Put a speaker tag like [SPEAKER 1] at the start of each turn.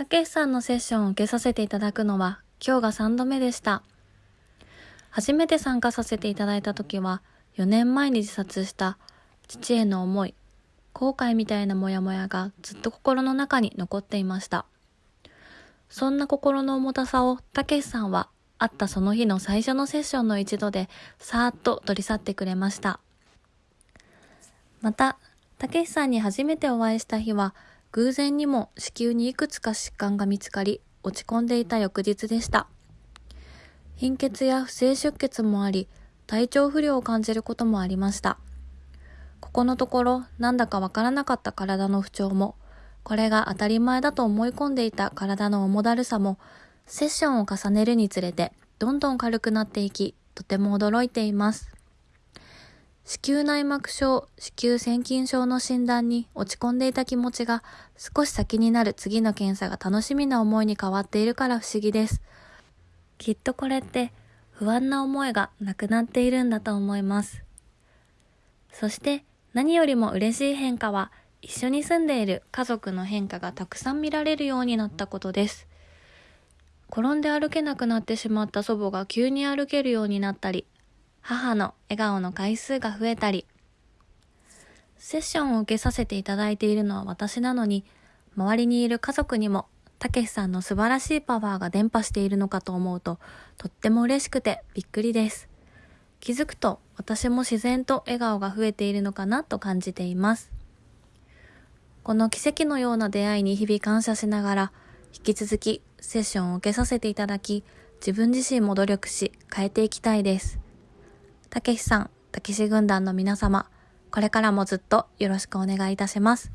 [SPEAKER 1] たけしさんのセッションを受けさせていただくのは今日が3度目でした。初めて参加させていただいた時は4年前に自殺した父への思い、後悔みたいなモヤモヤがずっと心の中に残っていました。そんな心の重たさをたけしさんは会ったその日の最初のセッションの一度でさーっと取り去ってくれました。また、たけしさんに初めてお会いした日は偶然にも子宮にいくつか疾患が見つかり落ち込んでいた翌日でした。貧血や不正出血もあり、体調不良を感じることもありました。ここのところ、なんだかわからなかった体の不調も、これが当たり前だと思い込んでいた体の重だるさも、セッションを重ねるにつれて、どんどん軽くなっていき、とても驚いています。子宮内膜症、子宮腺筋症の診断に落ち込んでいた気持ちが少し先になる次の検査が楽しみな思いに変わっているから不思議です。きっとこれって不安な思いがなくなっているんだと思います。そして何よりも嬉しい変化は一緒に住んでいる家族の変化がたくさん見られるようになったことです。転んで歩けなくなってしまった祖母が急に歩けるようになったり、母の笑顔の回数が増えたり、セッションを受けさせていただいているのは私なのに、周りにいる家族にも、たけしさんの素晴らしいパワーが伝播しているのかと思うと、とっても嬉しくてびっくりです。気づくと私も自然と笑顔が増えているのかなと感じています。この奇跡のような出会いに日々感謝しながら、引き続きセッションを受けさせていただき、自分自身も努力し変えていきたいです。たけしさん、たけし軍団の皆様、これからもずっとよろしくお願いいたします。